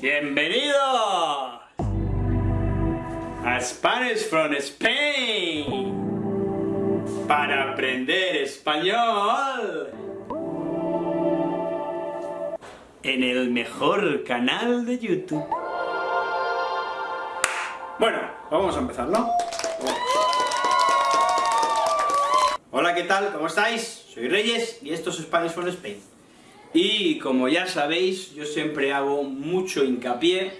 Bienvenidos a Spanish from Spain para aprender español en el mejor canal de YouTube. Bueno, vamos a empezar, ¿no? Hola, ¿qué tal? ¿Cómo estáis? Soy Reyes y esto es Spanish from Spain. Y como ya sabéis, yo siempre hago mucho hincapié,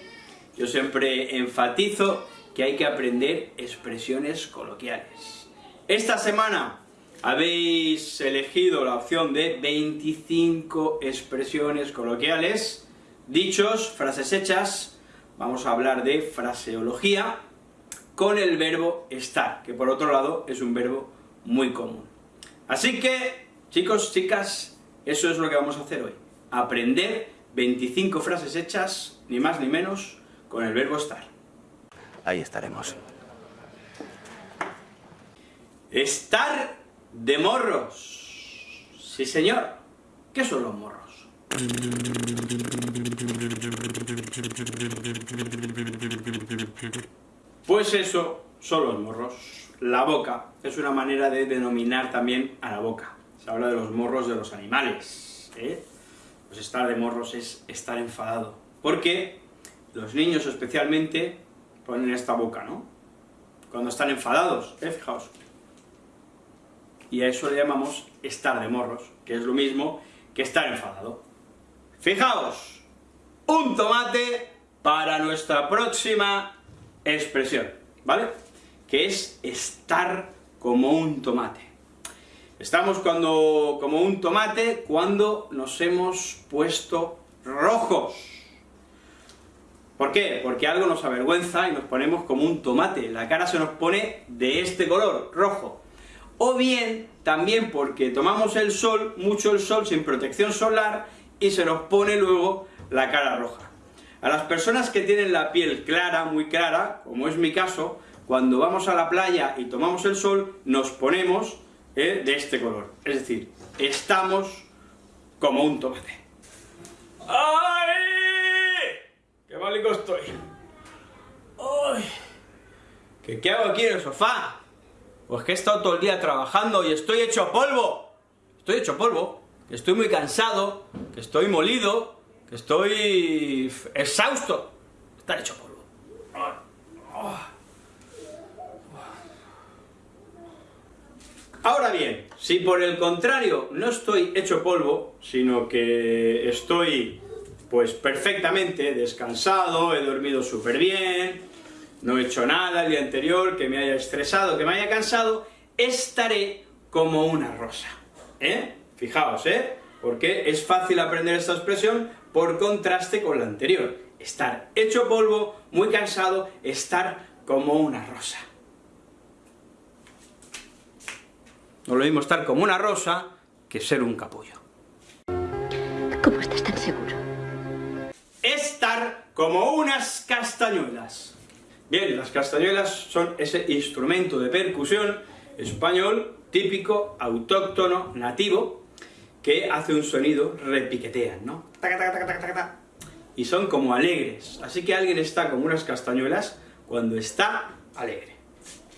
yo siempre enfatizo que hay que aprender expresiones coloquiales. Esta semana habéis elegido la opción de 25 expresiones coloquiales, dichos, frases hechas, vamos a hablar de fraseología, con el verbo estar, que por otro lado es un verbo muy común. Así que, chicos, chicas, eso es lo que vamos a hacer hoy. Aprender 25 frases hechas, ni más ni menos, con el verbo estar. Ahí estaremos. Estar de morros. Sí, señor. ¿Qué son los morros? Pues eso son los morros. La boca es una manera de denominar también a la boca. Habla de los morros de los animales. ¿eh? Pues estar de morros es estar enfadado. Porque los niños especialmente ponen esta boca, ¿no? Cuando están enfadados, ¿eh? Fijaos. Y a eso le llamamos estar de morros, que es lo mismo que estar enfadado. Fijaos, un tomate para nuestra próxima expresión, ¿vale? Que es estar como un tomate. Estamos cuando, como un tomate cuando nos hemos puesto rojos. ¿Por qué? Porque algo nos avergüenza y nos ponemos como un tomate, la cara se nos pone de este color, rojo. O bien, también porque tomamos el sol, mucho el sol, sin protección solar, y se nos pone luego la cara roja. A las personas que tienen la piel clara, muy clara, como es mi caso, cuando vamos a la playa y tomamos el sol, nos ponemos ¿eh? de este color. Es decir, estamos como un tomate. ¡Ay! ¡Qué malico estoy! ¡Ay! ¿Qué, ¿Qué hago aquí en el sofá? Pues que he estado todo el día trabajando y estoy hecho polvo. Estoy hecho polvo, que estoy muy cansado, que estoy molido, que estoy exhausto. Estar hecho polvo. Ahora bien, si por el contrario no estoy hecho polvo, sino que estoy pues perfectamente descansado, he dormido súper bien, no he hecho nada el día anterior que me haya estresado, que me haya cansado, estaré como una rosa. ¿Eh? Fijaos, ¿eh? Porque es fácil aprender esta expresión por contraste con la anterior. Estar hecho polvo, muy cansado, estar como una rosa. No lo mismo estar como una rosa que ser un capullo. ¿Cómo estás tan seguro? Estar como unas castañuelas. Bien, las castañuelas son ese instrumento de percusión español típico, autóctono, nativo, que hace un sonido, repiquetean, ¿no? Y son como alegres, así que alguien está como unas castañuelas cuando está alegre.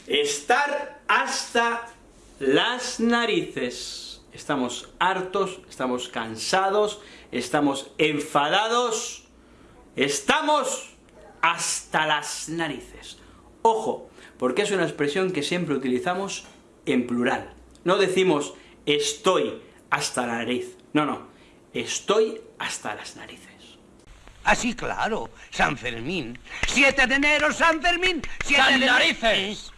Estar hasta las narices. Estamos hartos, estamos cansados, estamos enfadados, estamos hasta las narices. Ojo, porque es una expresión que siempre utilizamos en plural. No decimos estoy hasta la nariz. No, no. Estoy hasta las narices. Así, claro. San Fermín. 7 de enero, San Fermín. ¡Siete ¡San de narices!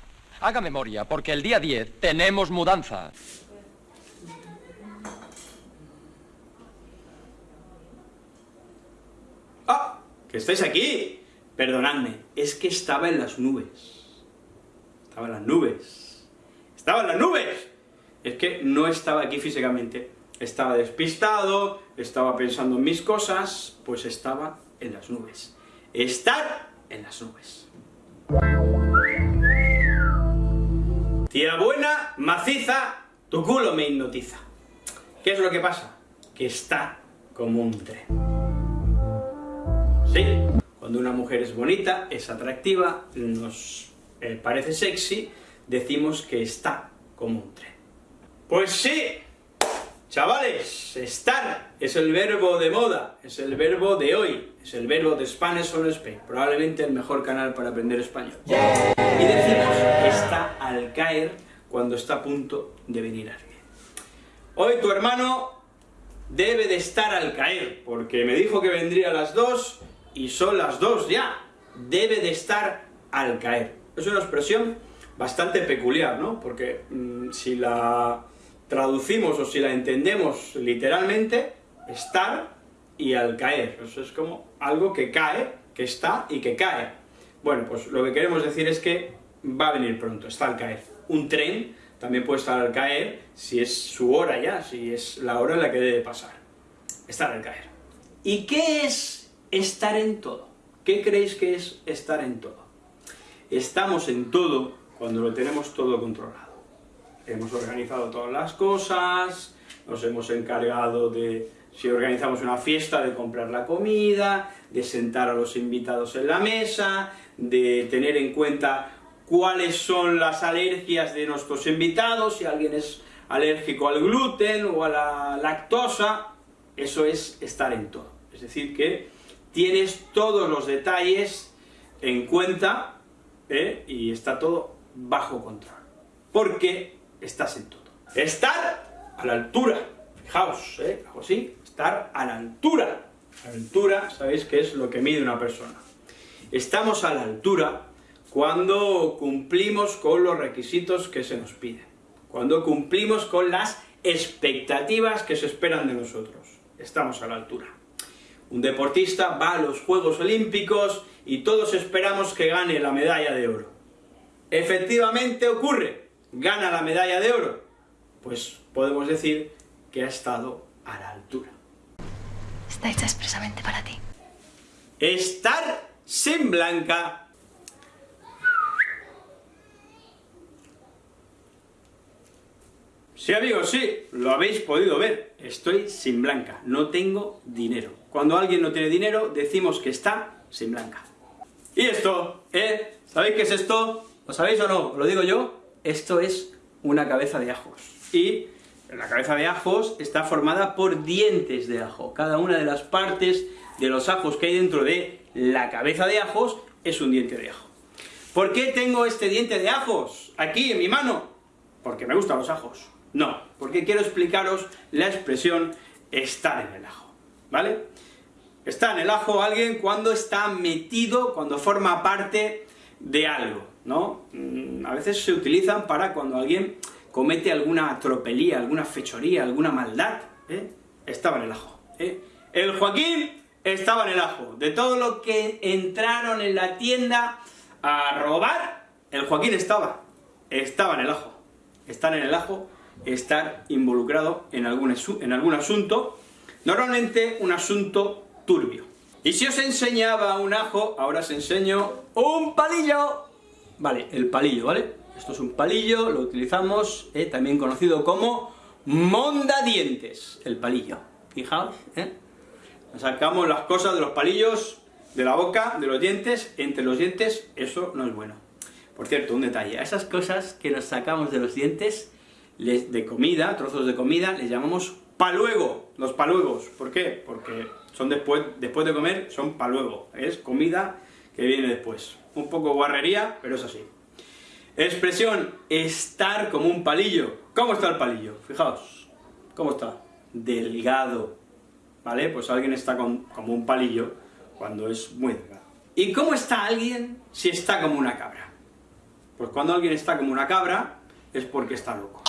Haga memoria, porque el día 10 tenemos mudanza. ¡Ah! ¡Que estáis aquí! Perdonadme, es que estaba en las nubes. Estaba en las nubes. ¡Estaba en las nubes! Es que no estaba aquí físicamente. Estaba despistado, estaba pensando en mis cosas, pues estaba en las nubes. Estar en las nubes. Tía buena, maciza, tu culo me hipnotiza. ¿Qué es lo que pasa? Que está como un tren. Sí, cuando una mujer es bonita, es atractiva, nos eh, parece sexy, decimos que está como un tren. Pues sí, chavales, estar es el verbo de moda, es el verbo de hoy, es el verbo de Spanish on Spain, probablemente el mejor canal para aprender español. Y decimos está al caer cuando está a punto de venir alguien. Hoy tu hermano debe de estar al caer, porque me dijo que vendría a las dos, y son las dos ya. Debe de estar al caer. Es una expresión bastante peculiar, ¿no? Porque mm, si la traducimos o si la entendemos literalmente, estar y al caer. Eso es como algo que cae, que está y que cae. Bueno, pues lo que queremos decir es que va a venir pronto, está al caer. Un tren también puede estar al caer si es su hora ya, si es la hora en la que debe pasar. Estar al caer. ¿Y qué es estar en todo? ¿Qué creéis que es estar en todo? Estamos en todo cuando lo tenemos todo controlado. Hemos organizado todas las cosas, nos hemos encargado de, si organizamos una fiesta, de comprar la comida, de sentar a los invitados en la mesa, de tener en cuenta cuáles son las alergias de nuestros invitados, si alguien es alérgico al gluten o a la lactosa, eso es estar en todo. Es decir, que tienes todos los detalles en cuenta ¿eh? y está todo bajo control. Porque estás en todo. Estar a la altura. Fijaos, ¿eh? así. Estar a la altura. La altura, sabéis que es lo que mide una persona. Estamos a la altura cuando cumplimos con los requisitos que se nos piden. Cuando cumplimos con las expectativas que se esperan de nosotros. Estamos a la altura. Un deportista va a los Juegos Olímpicos y todos esperamos que gane la medalla de oro. Efectivamente ocurre, gana la medalla de oro. Pues podemos decir que ha estado a la altura. Está hecha expresamente para ti. Estar sin blanca. Sí amigos, sí, lo habéis podido ver, estoy sin blanca, no tengo dinero. Cuando alguien no tiene dinero, decimos que está sin blanca. Y esto, ¿eh? ¿Sabéis qué es esto? ¿Lo sabéis o no? ¿Lo digo yo? Esto es una cabeza de ajos. Y la cabeza de ajos está formada por dientes de ajo. Cada una de las partes de los ajos que hay dentro de la cabeza de ajos es un diente de ajo. ¿Por qué tengo este diente de ajos aquí en mi mano? Porque me gustan los ajos. No, porque quiero explicaros la expresión estar en el ajo, ¿vale? Está en el ajo alguien cuando está metido, cuando forma parte de algo, ¿no? Mm, a veces se utilizan para cuando alguien comete alguna tropelía, alguna fechoría, alguna maldad, ¿eh? estaba en el ajo. ¿eh? El Joaquín estaba en el ajo. De todo lo que entraron en la tienda a robar, el Joaquín estaba. Estaba en el ajo. Estar en el ajo, estar involucrado en algún, en algún asunto, normalmente un asunto turbio. Y si os enseñaba un ajo, ahora os enseño un palillo. Vale, el palillo, ¿vale? Esto es un palillo, lo utilizamos, eh, también conocido como mondadientes, el palillo. Fijaos, ¿eh? Sacamos las cosas de los palillos, de la boca, de los dientes, entre los dientes, eso no es bueno. Por cierto, un detalle, a esas cosas que nos sacamos de los dientes, de comida, trozos de comida, les llamamos paluego, los paluegos. ¿Por qué? Porque son después, después de comer, son paluego, es comida que viene después. Un poco guarrería, pero es así. Expresión, estar como un palillo. ¿Cómo está el palillo? Fijaos, ¿cómo está? Delgado, ¿vale? Pues alguien está como un palillo cuando es muy delgado. ¿Y cómo está alguien si está como una cabra? Pues cuando alguien está como una cabra, es porque está loco.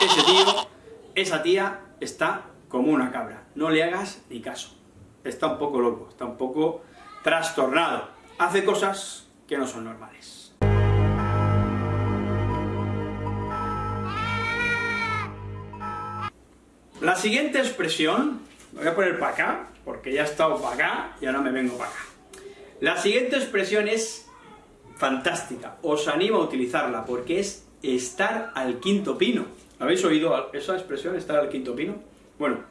Ese tío, esa tía, está como una cabra. No le hagas ni caso. Está un poco loco, está un poco trastornado. Hace cosas que no son normales. La siguiente expresión, voy a poner para acá, porque ya he estado para acá y ahora me vengo para acá. La siguiente expresión es fantástica, os animo a utilizarla, porque es estar al quinto pino. ¿Habéis oído esa expresión, estar al quinto pino? Bueno,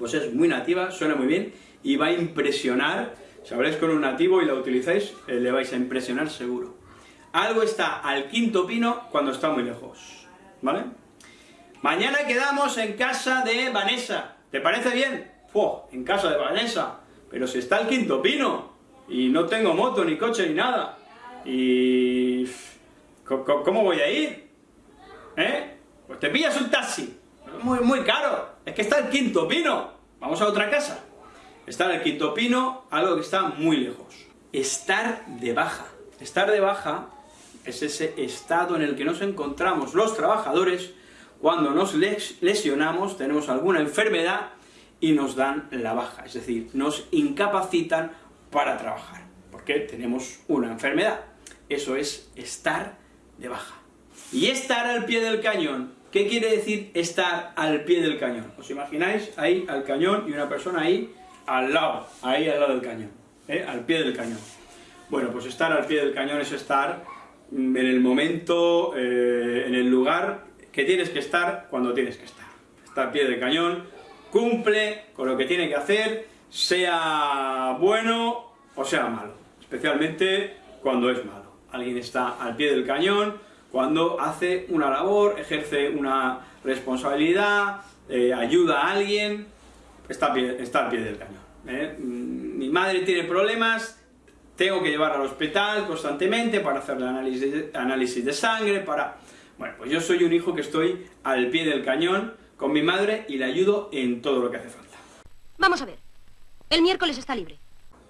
pues es muy nativa, suena muy bien, y va a impresionar Si habláis con un nativo y la utilizáis, eh, le vais a impresionar seguro. Algo está al quinto pino cuando está muy lejos, ¿vale? Mañana quedamos en casa de Vanessa, ¿te parece bien? ¡Fua! En casa de Vanessa, pero si está al quinto pino, y no tengo moto, ni coche, ni nada, y... ¿Cómo voy a ir? ¿Eh? Pues te pillas un taxi, muy, muy caro, es que está al quinto pino, vamos a otra casa. Estar al quinto pino, algo que está muy lejos. Estar de baja. Estar de baja es ese estado en el que nos encontramos los trabajadores cuando nos lesionamos, tenemos alguna enfermedad y nos dan la baja, es decir, nos incapacitan para trabajar, porque tenemos una enfermedad. Eso es estar de baja. Y estar al pie del cañón, ¿qué quiere decir estar al pie del cañón? ¿Os imagináis ahí al cañón y una persona ahí al lado, ahí al lado del cañón, ¿eh? al pie del cañón. Bueno, pues estar al pie del cañón es estar en el momento, eh, en el lugar que tienes que estar cuando tienes que estar. Está al pie del cañón, cumple con lo que tiene que hacer, sea bueno o sea malo, especialmente cuando es malo. Alguien está al pie del cañón cuando hace una labor, ejerce una responsabilidad, eh, ayuda a alguien, está, al pie del cañón. ¿eh? Mm, mi madre tiene problemas, tengo que llevarla al hospital constantemente para hacerle análisis, análisis de sangre, para... Bueno, pues yo soy un hijo que estoy al pie del cañón con mi madre y le ayudo en todo lo que hace falta. Vamos a ver, el miércoles está libre.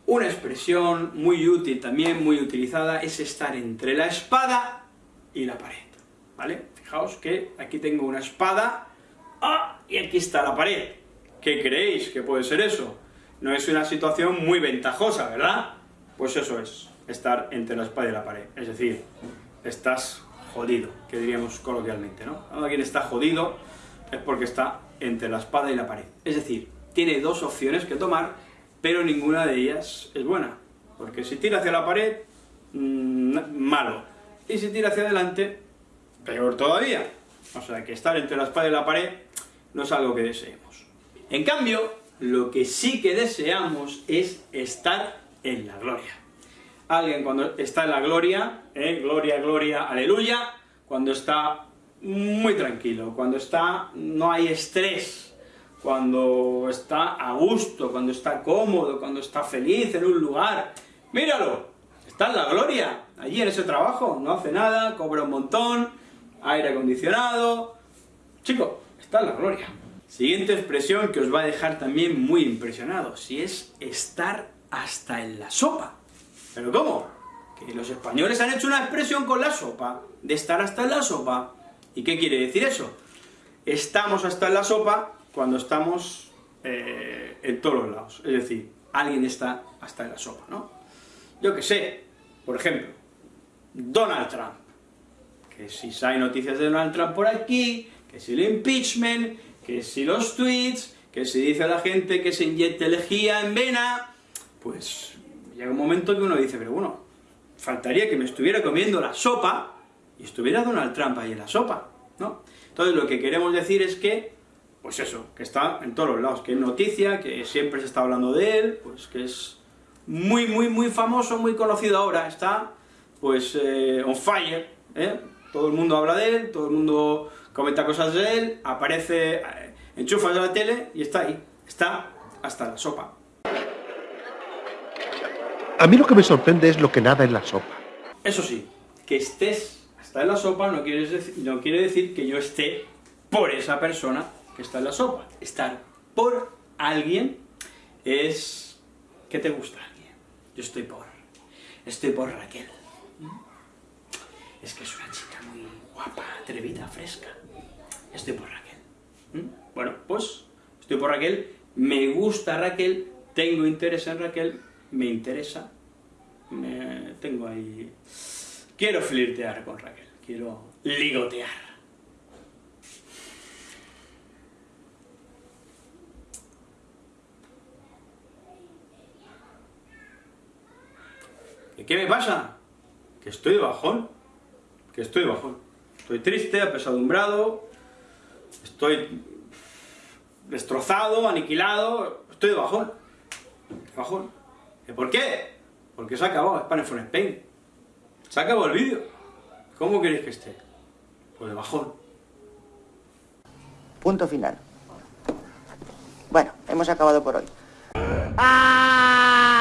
Una expresión muy útil, también muy utilizada, es estar entre la espada y la pared, ¿vale? Fijaos que aquí tengo una espada, ¡ah! y aquí está la pared. ¿Qué creéis que puede ser eso? No es una situación muy ventajosa, ¿verdad? Pues eso es, estar entre la espada y la pared. Es decir, estás jodido, que diríamos coloquialmente, ¿no? Cuando alguien está jodido es porque está entre la espada y la pared. Es decir, tiene dos opciones que tomar, pero ninguna de ellas es buena. Porque si tira hacia la pared, mmm, malo. Y si tira hacia adelante, peor todavía. O sea, que estar entre la espada y la pared no es algo que deseemos. En cambio, lo que sí que deseamos es estar en la gloria. Alguien cuando está en la gloria, ¿eh? gloria, gloria, aleluya, cuando está muy tranquilo, cuando está, no hay estrés, cuando está a gusto, cuando está cómodo, cuando está feliz en un lugar, míralo, está en la gloria, allí en ese trabajo, no hace nada, cobra un montón, aire acondicionado, chico, está en la gloria. Siguiente expresión que os va a dejar también muy impresionados, si es estar hasta en la sopa. ¿Pero cómo? Que los españoles han hecho una expresión con la sopa, de estar hasta en la sopa. ¿Y qué quiere decir eso? Estamos hasta en la sopa cuando estamos eh, en todos los lados. Es decir, alguien está hasta en la sopa, ¿no? Yo qué sé, por ejemplo, Donald Trump. Que si hay noticias de Donald Trump por aquí, que si el impeachment, que si los tweets, que si dice a la gente que se inyecte lejía en vena, pues llega un momento que uno dice, pero bueno, faltaría que me estuviera comiendo la sopa y estuviera Donald Trump ahí en la sopa, ¿no? Entonces lo que queremos decir es que, pues eso, que está en todos los lados, que es noticia, que siempre se está hablando de él, pues que es muy, muy, muy famoso, muy conocido ahora, está, pues, eh, on fire, ¿eh? Todo el mundo habla de él, todo el mundo comenta cosas de él, aparece, eh, enchufas a la tele y está ahí, está hasta la sopa. A mí lo que me sorprende es lo que nada en la sopa. Eso sí, que estés hasta en la sopa no, no quiere decir que yo esté por esa persona que está en la sopa. Estar por alguien es que te gusta alguien. Yo estoy por, estoy por Raquel. Es que es una chica muy guapa, atrevida, fresca. Estoy por Raquel. ¿Mm? Bueno, pues estoy por Raquel, me gusta Raquel, tengo interés en Raquel, me interesa, me tengo ahí... Quiero flirtear con Raquel, quiero ligotear. ¿Y qué me pasa? Que estoy de bajón, que estoy de bajón. Estoy triste, apesadumbrado, estoy destrozado, aniquilado, estoy de bajón, bajón. ¿Y por qué? Porque se ha acabado Spanish from Spain. Se ha acabado el vídeo. ¿Cómo queréis que esté? Pues de bajón. Punto final. Bueno, hemos acabado por hoy. ¡Ah!